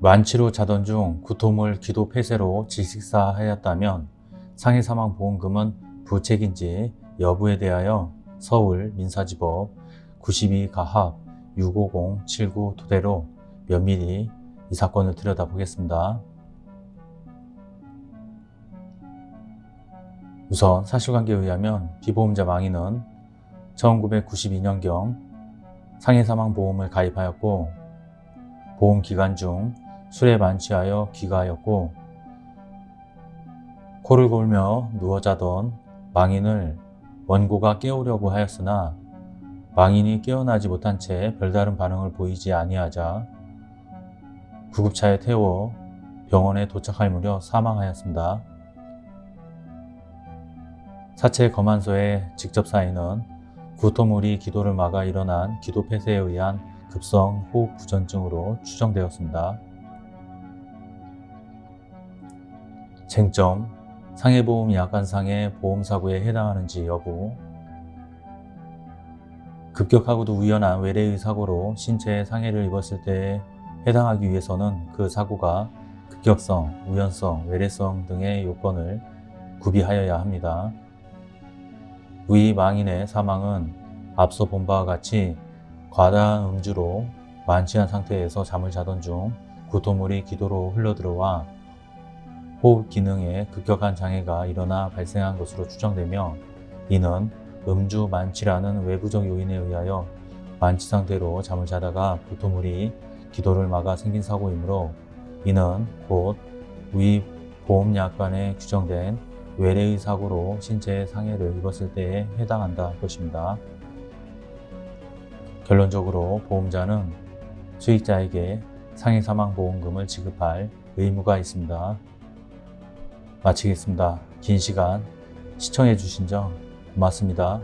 만취로 자던 중 구토물 기도 폐쇄로 질식사하였다면 상해사망보험금은 부책인지 여부에 대하여 서울 민사지법 92 가합 65079 토대로 면밀히 이 사건을 들여다보겠습니다. 우선 사실관계에 의하면 피보험자 망인은 1992년경 상해사망보험을 가입하였고 보험 기간 중 술에 만취하여 귀가하였고 코를 골며 누워 자던 망인을 원고가 깨우려고 하였으나 망인이 깨어나지 못한 채 별다른 반응을 보이지 아니하자 구급차에 태워 병원에 도착할 무렵 사망하였습니다. 사체 검안소의 직접 사인은 구토물이 기도를 막아 일어난 기도 폐쇄에 의한 급성 호흡 부전증으로 추정되었습니다. 쟁점, 상해보험 약관상의 보험사고에 해당하는지 여부 급격하고도 우연한 외래의 사고로 신체에 상해를 입었을 때에 해당하기 위해서는 그 사고가 급격성, 우연성, 외래성 등의 요건을 구비하여야 합니다. 위 망인의 사망은 앞서 본 바와 같이 과다한 음주로 만취한 상태에서 잠을 자던 중 구토물이 기도로 흘러들어와 호흡 기능에 급격한 장애가 일어나 발생한 것으로 추정되며 이는 음주 만취라는 외부적 요인에 의하여 만취 상태로 잠을 자다가 구토물이 기도를 막아 생긴 사고이므로 이는 곧 위 보험약관에 규정된 외래의 사고로 신체에 상해를 입었을 때에 해당한다 할 것입니다. 결론적으로 보험자는 수익자에게 상해사망보험금을 지급할 의무가 있습니다. 마치겠습니다. 긴 시간 시청해 주신 점 고맙습니다.